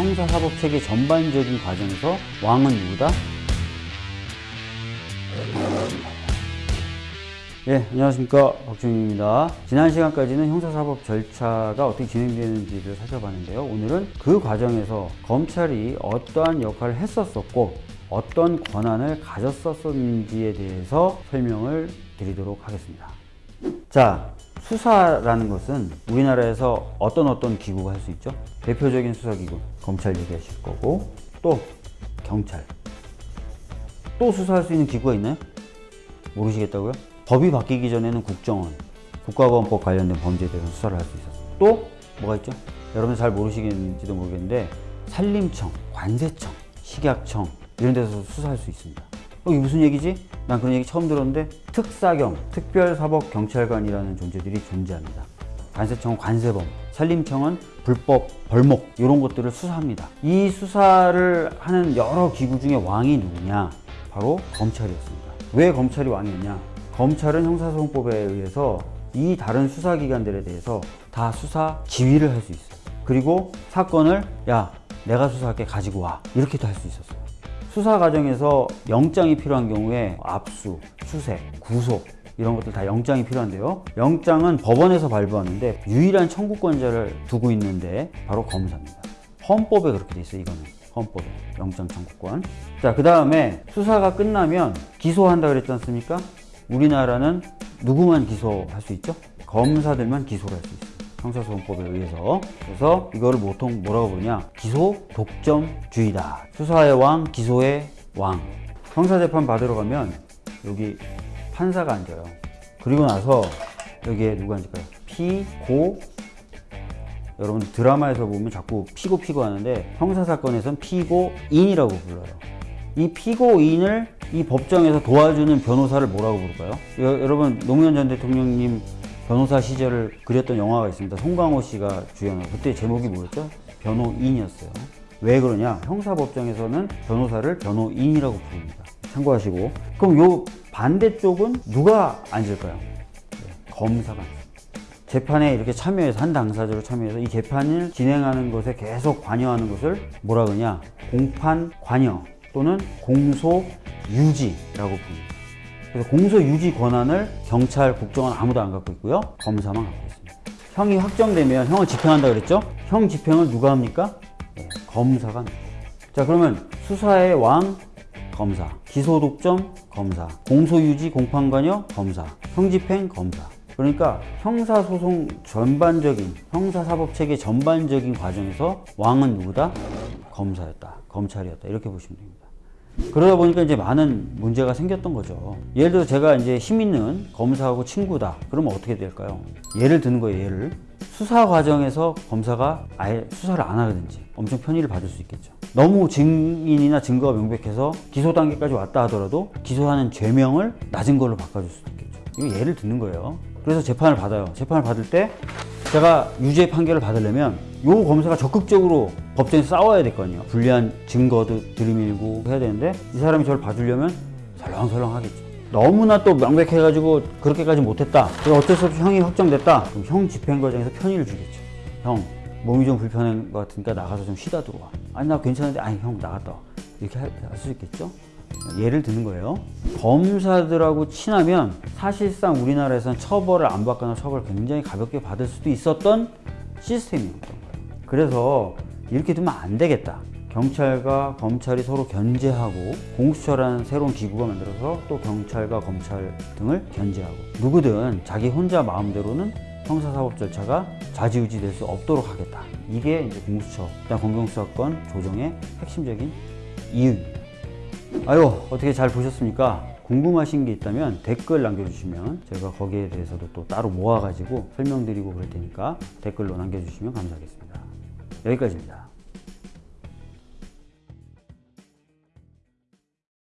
형사사법체계 전반적인 과정에서 왕은 누구다? 예, 안녕하십니까. 박준입니다. 지난 시간까지는 형사사법 절차가 어떻게 진행되는지를 살펴봤는데요. 오늘은 그 과정에서 검찰이 어떠한 역할을 했었었고, 어떤 권한을 가졌었는지에 대해서 설명을 드리도록 하겠습니다. 자, 수사라는 것은 우리나라에서 어떤 어떤 기구가 할 수 있죠? 대표적인 수사기구, 검찰 얘기하실 거고, 또 경찰. 또 수사할 수 있는 기구가 있나요? 모르시겠다고요? 법이 바뀌기 전에는 국정원, 국가보안법 관련된 범죄에 대해서 수사를 할 수 있었어요. 또 뭐가 있죠? 여러분 잘 모르시겠는지도 모르겠는데 산림청, 관세청, 식약청 이런 데서 수사할 수 있습니다. 어, 이게 무슨 얘기지? 난 그런 얘기 처음 들었는데 특사경, 특별사법경찰관이라는 존재들이 존재합니다. 관세청은 관세범, 산림청은 불법 벌목 이런 것들을 수사합니다. 이 수사를 하는 여러 기구 중에 왕이 누구냐? 바로 검찰이었습니다. 왜 검찰이 왕이었냐? 검찰은 형사소송법에 의해서 이 다른 수사기관들에 대해서 다 수사 지휘를 할 수 있어요. 그리고 사건을 야 내가 수사할게 가지고 와 이렇게도 할 수 있었어요. 수사 과정에서 영장이 필요한 경우에 압수, 수색, 구속 이런 것들 다 영장이 필요한데요. 영장은 법원에서 발부하는데 유일한 청구권자를 두고 있는데 바로 검사입니다. 헌법에 그렇게 돼 있어요. 이거는 헌법에 영장 청구권. 자, 그 다음에 수사가 끝나면 기소한다 그랬지 않습니까? 우리나라는 누구만 기소할 수 있죠? 검사들만 기소를 할 수 있어요. 형사소송법에 의해서. 그래서 이거를 보통 뭐라고 부르냐? 기소 독점주의다. 수사의 왕, 기소의 왕. 형사재판 받으러 가면 여기 판사가 앉아요. 그리고 나서 여기에 누가 앉을까요? 피고 여러분 드라마에서 보면 자꾸 피고 피고 하는데 형사사건에선 피고인이라고 불러요. 이 피고인을 이 법정에서 도와주는 변호사를 뭐라고 부를까요? 여, 여러분 노무현 전 대통령님 변호사 시절을 그렸던 영화가 있습니다. 송강호 씨가 주연한 그때 제목이 뭐였죠? 변호인이었어요. 왜 그러냐? 형사법정에서는 변호사를 변호인이라고 부릅니다. 참고하시고 그럼 요 반대쪽은 누가 앉을까요? 네, 검사가. 재판에 이렇게 참여해서 한 당사자로 참여해서 이 재판을 진행하는 것에 계속 관여하는 것을 뭐라 그러냐? 공판 관여 또는 공소 유지라고 부릅니다. 그래서 공소 유지 권한을 경찰, 국정원 아무도 안 갖고 있고요. 검사만 갖고 있습니다. 형이 확정되면 형을 집행한다 그랬죠? 형 집행을 누가 합니까? 네, 검사가 합니다. 자, 그러면 수사의 왕 검사, 기소 독점 검사, 공소 유지 공판관여 검사, 형 집행 검사. 그러니까 형사소송 전반적인 형사사법체계 전반적인 과정에서 왕은 누구다? 검사였다. 검찰이었다. 이렇게 보시면 됩니다. 그러다 보니까 이제 많은 문제가 생겼던 거죠. 예를 들어 제가 이제 힘 있는 검사하고 친구다. 그러면 어떻게 될까요? 예를 드는 거예요, 예를. 수사 과정에서 검사가 아예 수사를 안 하든지 엄청 편의를 받을 수 있겠죠. 너무 증인이나 증거가 명백해서 기소 단계까지 왔다 하더라도 기소하는 죄명을 낮은 걸로 바꿔줄 수도 있겠죠. 이거 예를 듣는 거예요. 그래서 재판을 받아요. 재판을 받을 때 제가 유죄 판결을 받으려면 요 검사가 적극적으로 법정에서 싸워야 아니에요. 불리한 증거도 들이밀고 해야 되는데 이 사람이 저를 봐주려면 설렁설렁 하겠죠. 너무나 또 명백해가지고 그렇게까지 못했다. 어쩔 수 없이 형이 확정됐다. 그럼 형 집행 과정에서 편의를 주겠죠. 형 몸이 좀 불편한 것 같으니까 나가서 좀 쉬다 들어와. 아니 나 괜찮은데 아니 형 나갔다 와. 이렇게 할 수 있겠죠. 예를 드는 거예요. 검사들하고 친하면 사실상 우리나라에서는 처벌을 안 받거나 처벌을 굉장히 가볍게 받을 수도 있었던 시스템이었던 거예요. 그래서 이렇게 두면 안 되겠다. 경찰과 검찰이 서로 견제하고 공수처라는 새로운 기구가 만들어서 또 경찰과 검찰 등을 견제하고 누구든 자기 혼자 마음대로는 형사사법 절차가 좌지우지 될 수 없도록 하겠다. 이게 이제 공수처, 검경수사권 조정의 핵심적인 이유입니다. 아유 어떻게 잘 보셨습니까? 궁금하신 게 있다면 댓글 남겨주시면 제가 거기에 대해서도 또 따로 모아가지고 설명드리고 그럴 테니까 댓글로 남겨주시면 감사하겠습니다. 여기까지입니다.